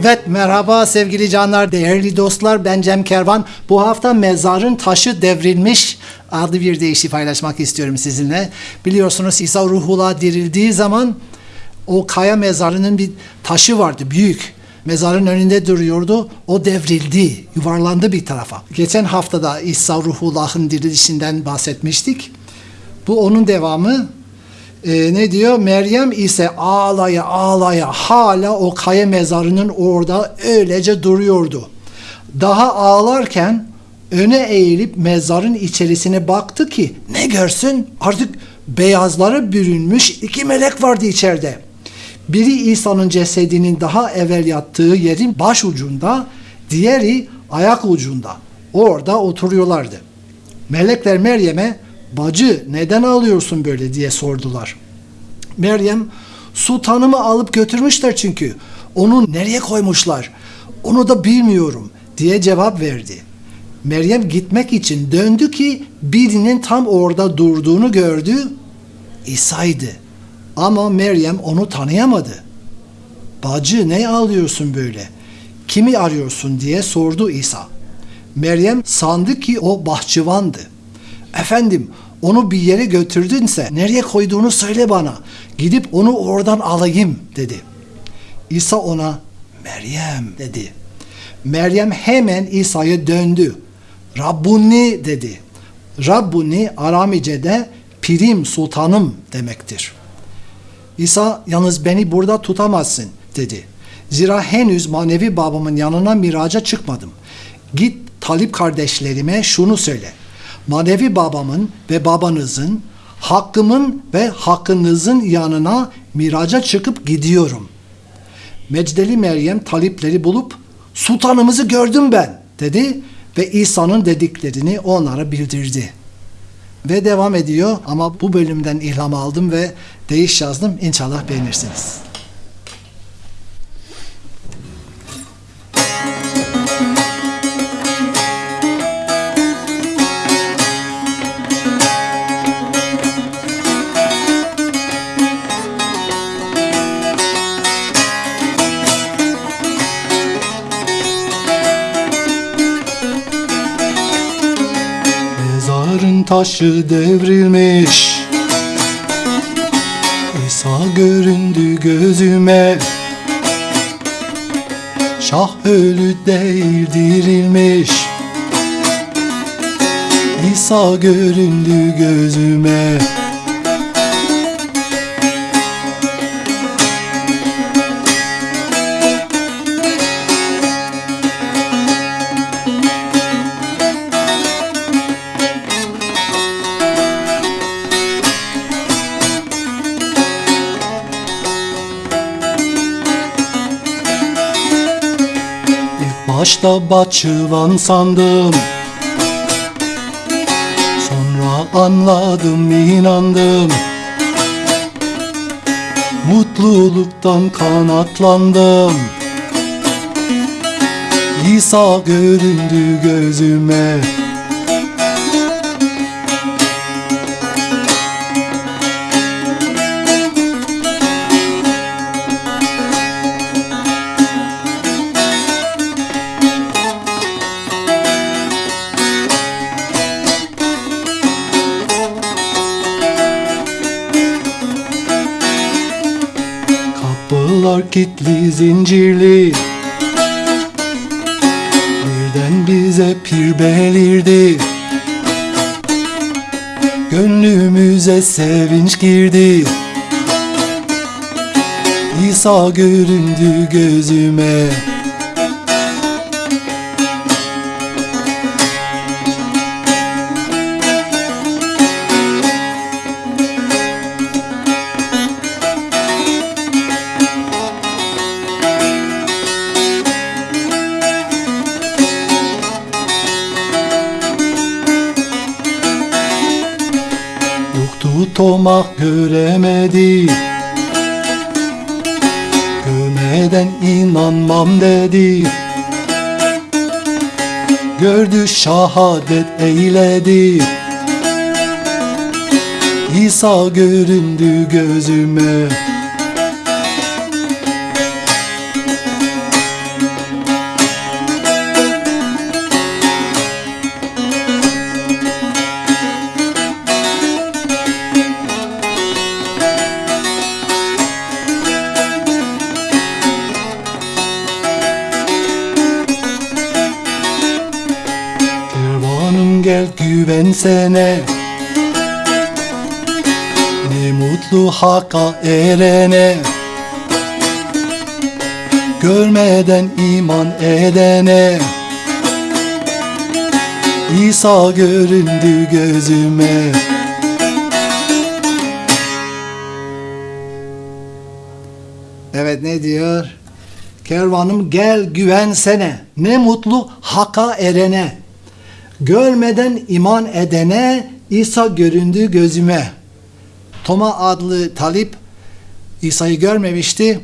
Evet merhaba sevgili canlar, değerli dostlar. Ben Cem Kervan. Bu hafta mezarın taşı devrilmiş adlı bir deyişi paylaşmak istiyorum sizinle. Biliyorsunuz İsa ruhula dirildiği zaman o kaya mezarının bir taşı vardı büyük. Mezarın önünde duruyordu. O devrildi, yuvarlandı bir tarafa. Geçen haftada İsa ruhullah'ın dirilişinden bahsetmiştik. Bu onun devamı. Ee, ne diyor? Meryem ise ağlaya ağlaya hala o kaya mezarının orada öylece duruyordu. Daha ağlarken öne eğilip mezarın içerisine baktı ki ne görsün artık beyazlara bürünmüş iki melek vardı içeride. Biri İsa'nın cesedinin daha evvel yattığı yerin baş ucunda, diğeri ayak ucunda. Orada oturuyorlardı. Melekler Meryem'e bacı neden ağlıyorsun böyle diye sordular. Meryem sultanımı alıp götürmüşler çünkü. Onu nereye koymuşlar? Onu da bilmiyorum diye cevap verdi. Meryem gitmek için döndü ki birinin tam orada durduğunu gördü. İsa'ydı. Ama Meryem onu tanıyamadı. Bacı ne ağlıyorsun böyle? Kimi arıyorsun diye sordu İsa. Meryem sandı ki o bahçıvandı. Efendim onu bir yere götürdünse nereye koyduğunu söyle bana. Gidip onu oradan alayım dedi. İsa ona Meryem dedi. Meryem hemen İsa'ya döndü. Rabbuni dedi. Rabbuni Aramice'de pirim sultanım demektir. İsa yalnız beni burada tutamazsın dedi. Zira henüz manevi babamın yanına miraca çıkmadım. Git talip kardeşlerime şunu söyle. Manevi babamın ve babanızın, hakkımın ve hakkınızın yanına miraca çıkıp gidiyorum. Mecdeli Meryem talipleri bulup sultanımızı gördüm ben dedi ve İsa'nın dediklerini onlara bildirdi. Ve devam ediyor ama bu bölümden ilham aldım ve değiş yazdım. İnşallah beğenirsiniz. Mezarın taşı devrilmiş. İsa göründü gözüme. Şah ölü değil dirilmiş. İsa göründü gözüme başta bahçıvan sandım. Sonra anladım inandım. Mutluluktan kanatlandım. İsa göründü gözüme Kapılar kilitli zincirli. Birden bize pir belirdi. Gönlümüze sevinç girdi. İsa göründü gözüme tomak göremedi. Görmeden inanmam dedi. Gördü şahadet eyledi. İsa göründü gözüme güvensene Ne mutlu hakka erene Görmeden iman edene İsa göründü gözüme Evet ne diyor? Kervanım gel güvensene. Ne mutlu haka erene. Görmeden iman edene İsa göründü gözüme. Toma adlı talip İsa'yı görmemişti.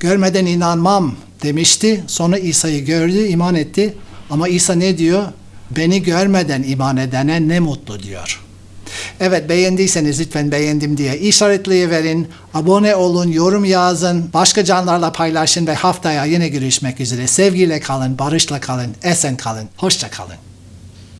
Görmeden inanmam demişti. Sonra İsa'yı gördü, iman etti. Ama İsa ne diyor? Beni görmeden iman edene ne mutlu diyor. Evet beğendiyseniz lütfen beğendim diye işaretleyiverin. Abone olun, yorum yazın, başka canlarla paylaşın ve haftaya yine görüşmek üzere. Sevgiyle kalın, barışla kalın, esen kalın, hoşça kalın.